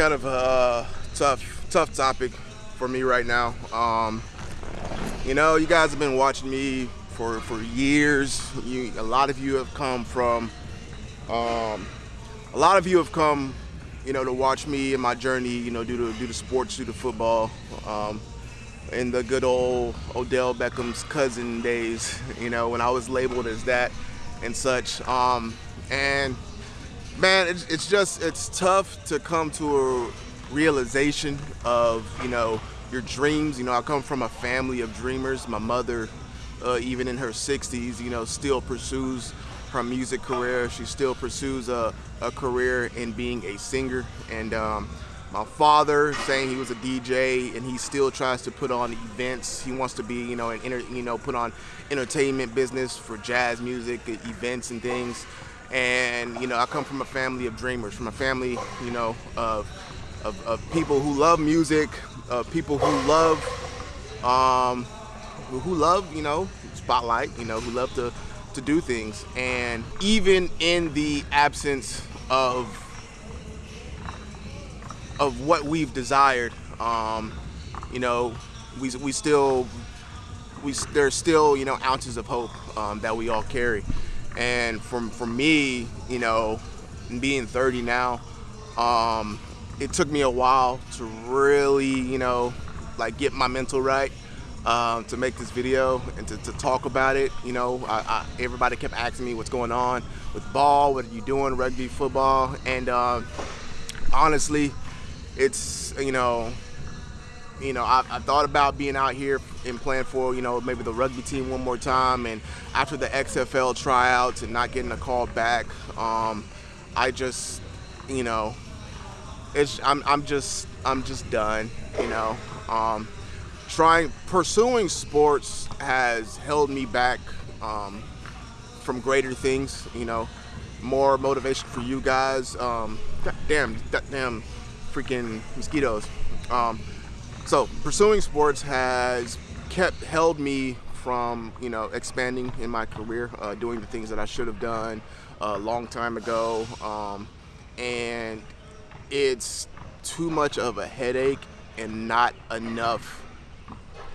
kind of a tough, tough topic for me right now. Um, you know, you guys have been watching me for for years. You, a lot of you have come from, um, a lot of you have come, you know, to watch me and my journey. You know, due to due to sports, due to football. Um, in the good old Odell Beckham's cousin days, you know, when I was labeled as that and such. Um, and man, it's, it's just, it's tough to come to a realization of, you know, your dreams. You know, I come from a family of dreamers. My mother, uh, even in her 60s, you know, still pursues her music career. She still pursues a, a career in being a singer. And um, my father saying he was a DJ and he still tries to put on events. He wants to be, you know, an inter, you know, put on entertainment business for jazz music, events and things. And you know, I come from a family of dreamers, from a family, you know, of of, of people who love music, of people who love, um, who love, you know, spotlight, you know, who love to to do things. And even in the absence of of what we've desired, um, you know, we, we still, we, there's still, you know, ounces of hope um, that we all carry. And from, for me, you know, being 30 now, um, it took me a while to really, you know, like get my mental right um, to make this video and to, to talk about it. You know, I, I, everybody kept asking me what's going on with ball, what are you doing, rugby, football, and uh, honestly, it's you know you know I, I, thought about being out here and playing for you know maybe the rugby team one more time. And after the XFL tryouts and not getting a call back um, I just you know it's I'm, I'm just I'm just done you know. Um, trying pursuing sports has held me back um, from greater things you know. More motivation for you guys. Um, damn damn freaking mosquitoes. Um, so pursuing sports has kept held me from you know expanding in my career, uh, doing the things that I should have done a long time ago, um, and it's too much of a headache and not enough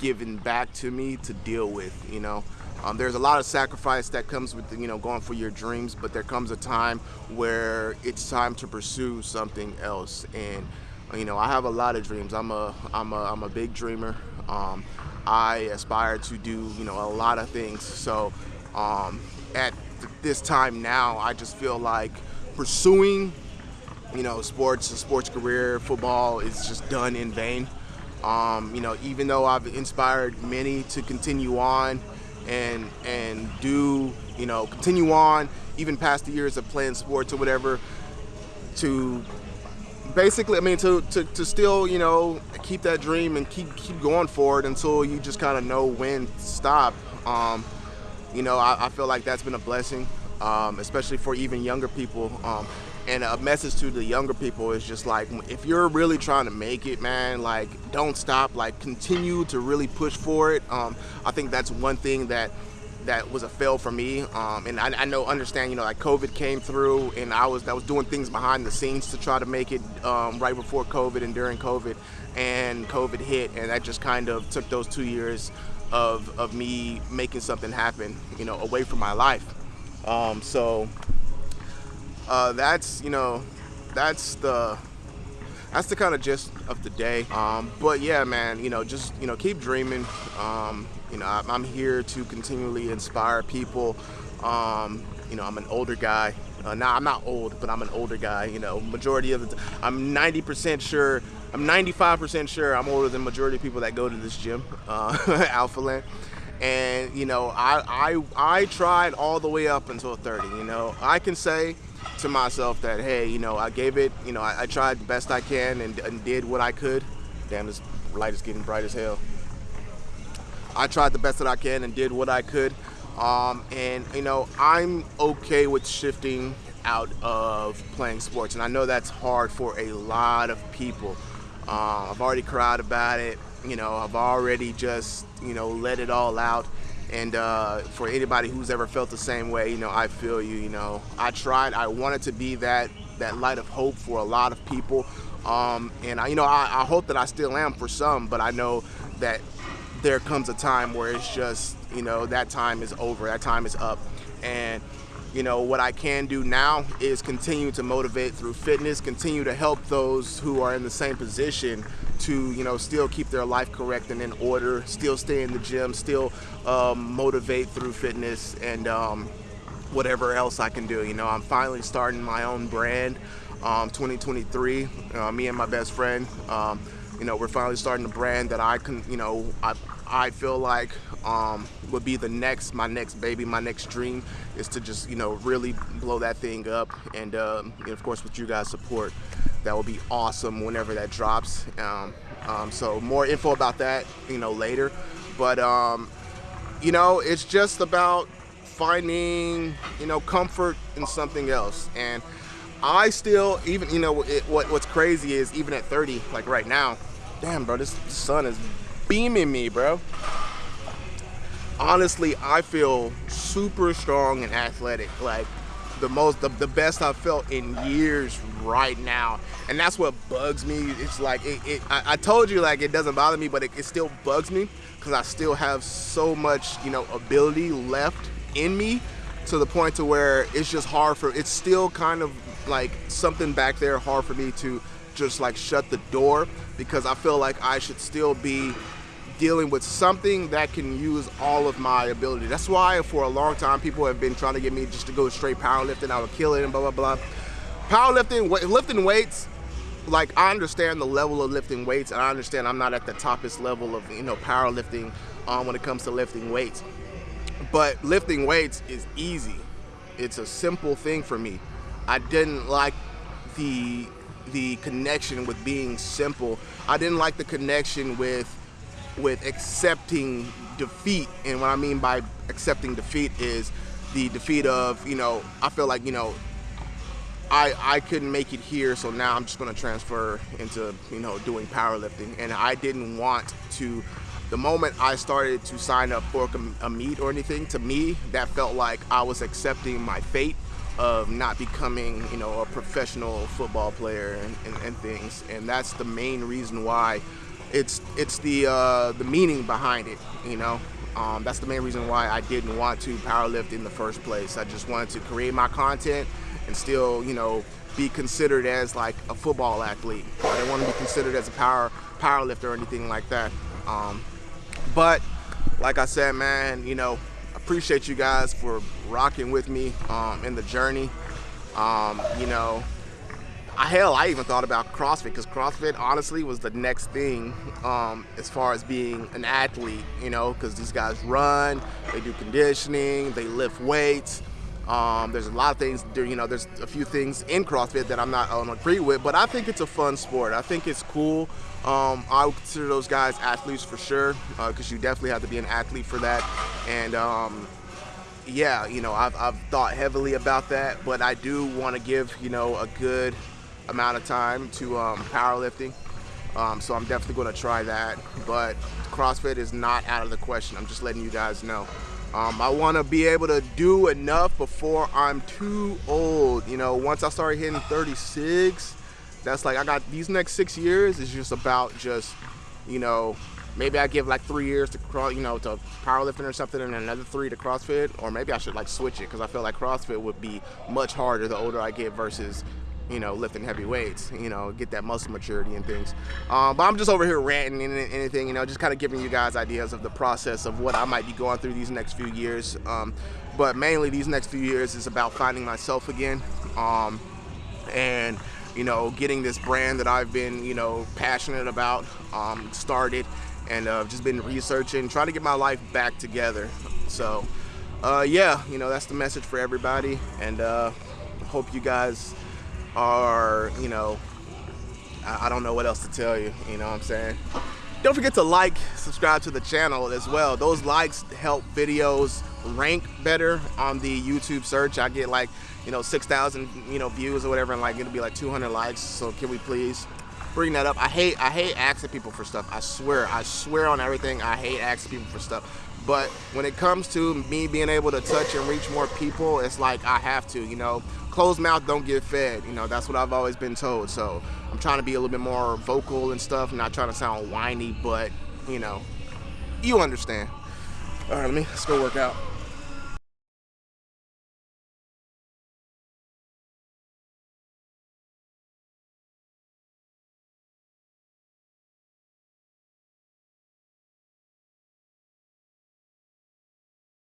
given back to me to deal with. You know. Um, there's a lot of sacrifice that comes with you know going for your dreams, but there comes a time where it's time to pursue something else. And you know I have a lot of dreams. I'm a I'm a I'm a big dreamer. Um, I aspire to do you know a lot of things. So um, at this time now, I just feel like pursuing you know sports, a sports career, football is just done in vain. Um, you know, even though I've inspired many to continue on and and do you know continue on even past the years of playing sports or whatever to basically I mean to, to, to still you know keep that dream and keep keep going for it until you just kind of know when to stop um, you know I, I, feel like that's been a blessing um, especially for even younger people um, and a message to the younger people is just like if you're really trying to make it man like don't stop like continue to really push for it um, I think that's one thing that that was a fail for me um, and I, I, know understand you know like COVID came through and I was I was doing things behind the scenes to try to make it um, right before COVID and during COVID and COVID hit and that just kind of took those two years of, of me making something happen you know away from my life. Um, so uh, that's you know that's the that's the kind of gist of the day. Um, but yeah man you know just you know keep dreaming. Um, you know I'm here to continually inspire people. Um, you know I'm an older guy. Uh, now I'm not old but I'm an older guy you know majority of the I'm 90% sure I'm 95% sure I'm older than majority of people that go to this gym uh, Alpha Land. And you know I, I I tried all the way up until 30 you know. I can say to myself that hey you know I gave it you know I, I tried the best I can and, and, did what I could. Damn this light is getting bright as hell I tried the best that I can and did what I could. Um, and you know I'm okay with shifting out of playing sports. And I know that's hard for a lot of people. Uh, I've already cried about it. You know I've already just you know let it all out. And uh, for anybody who's ever felt the same way, you know, I feel you, you know. I tried, I wanted to be that, that light of hope for a lot of people. Um, and I, you know, I, I hope that I still am for some, but I know that there comes a time where it's just, you know, that time is over, that time is up. And, you know, what I can do now is continue to motivate through fitness, continue to help those who are in the same position to, you know, still keep their life correct and in order, still stay in the gym, still um, motivate through fitness and um, whatever else I can do. You know, I'm finally starting my own brand, um, 2023, uh, me and my best friend. You know, we're finally starting a brand that I can, you know, I, I feel like um, would be the next, my next baby, my next dream is to just, you know, really blow that thing up. And, um, and of course, with you guys' support, that will be awesome whenever that drops. Um, um, so more info about that, you know, later. But, um, you know, it's just about finding, you know, comfort in something else. And I still, even, you know, it, what, what's crazy is even at 30, like right now, damn, bro, this sun is beaming me, bro. Honestly, I feel super strong and athletic. Like the most, the, the best I've felt in years right now. And that's what bugs me. It's like, it, it I, I, told you like it doesn't bother me, but it, it still bugs me because I still have so much, you know, ability left in me to the point to where it's just hard for, it's still kind of like something back there hard for me to just like shut the door because I feel like I should still be dealing with something that can use all of my ability. That's why for a long time people have been trying to get me just to go straight powerlifting. I would kill it and blah, blah, blah. Powerlifting, lifting weights, like I understand the level of lifting weights and I understand I'm not at the toppest level of, you know, powerlifting um, when it comes to lifting weights. But lifting weights is easy. It's a simple thing for me. I didn't like the the connection with being simple. I didn't like the connection with with accepting defeat. And what I mean by accepting defeat is the defeat of, you know, I feel like, you know, I, I couldn't make it here, so now I'm just going to transfer into, you know, doing powerlifting. And I didn't want to, the moment I started to sign up for a meet or anything, to me, that felt like I was accepting my fate of not becoming, you know, a professional football player and, and, and things. And that's the main reason why it's it's the uh, the meaning behind it, you know. Um, that's the main reason why I didn't want to powerlift in the first place. I just wanted to create my content and still, you know, be considered as like a football athlete. I didn't want to be considered as a power powerlifter or anything like that. Um, but like I said, man, you know, appreciate you guys for rocking with me um, in the journey. Um, you know, I, hell, I even thought about CrossFit because CrossFit honestly was the next thing um, as far as being an athlete, you know, because these guys run, they do conditioning, they lift weights. Um, there's a lot of things, you know, there's a few things in CrossFit that I'm not on agree with, but I think it's a fun sport. I think it's cool. Um, I would consider those guys athletes for sure, because uh, you definitely have to be an athlete for that. And um, yeah, you know, I've, I've thought heavily about that, but I do want to give, you know, a good amount of time to um, powerlifting. Um, so I'm definitely going to try that. But CrossFit is not out of the question. I'm just letting you guys know. Um, I want to be able to do enough before I'm too old. You know, once I start hitting 36, that's like I got these next six years is just about just, you know, maybe I give like three years to cross, you know, to powerlifting or something, and another three to CrossFit, or maybe I should like switch it because I feel like CrossFit would be much harder the older I get versus you know, lifting heavy weights, you know, get that muscle maturity and things. Um, but I'm just over here ranting and anything, you know, just kind of giving you guys ideas of the process of what I might be going through these next few years. Um, but mainly these next few years is about finding myself again. Um, and you know, getting this brand that I've been, you know, passionate about um, started and uh, just been researching, trying to get my life back together. So, uh, yeah, you know, that's the message for everybody. And uh, hope you guys are, you know, I, I don't know what else to tell you, you know what I'm saying? Don't forget to like, subscribe to the channel as well. Those likes help videos rank better on the YouTube search. I get like, you know, 6,000, you know, views or whatever, and like it'll be like 200 likes. So can we please bring that up. I hate I hate asking people for stuff. I swear, I swear on everything. I hate asking people for stuff. But when it comes to me being able to touch and reach more people, it's like I have to. You know, closed mouth don't get fed. You know, that's what I've always been told. So I'm trying to be a little bit more vocal and stuff. Not trying to sound whiny, but you know, you understand. All right, let me let's go work out.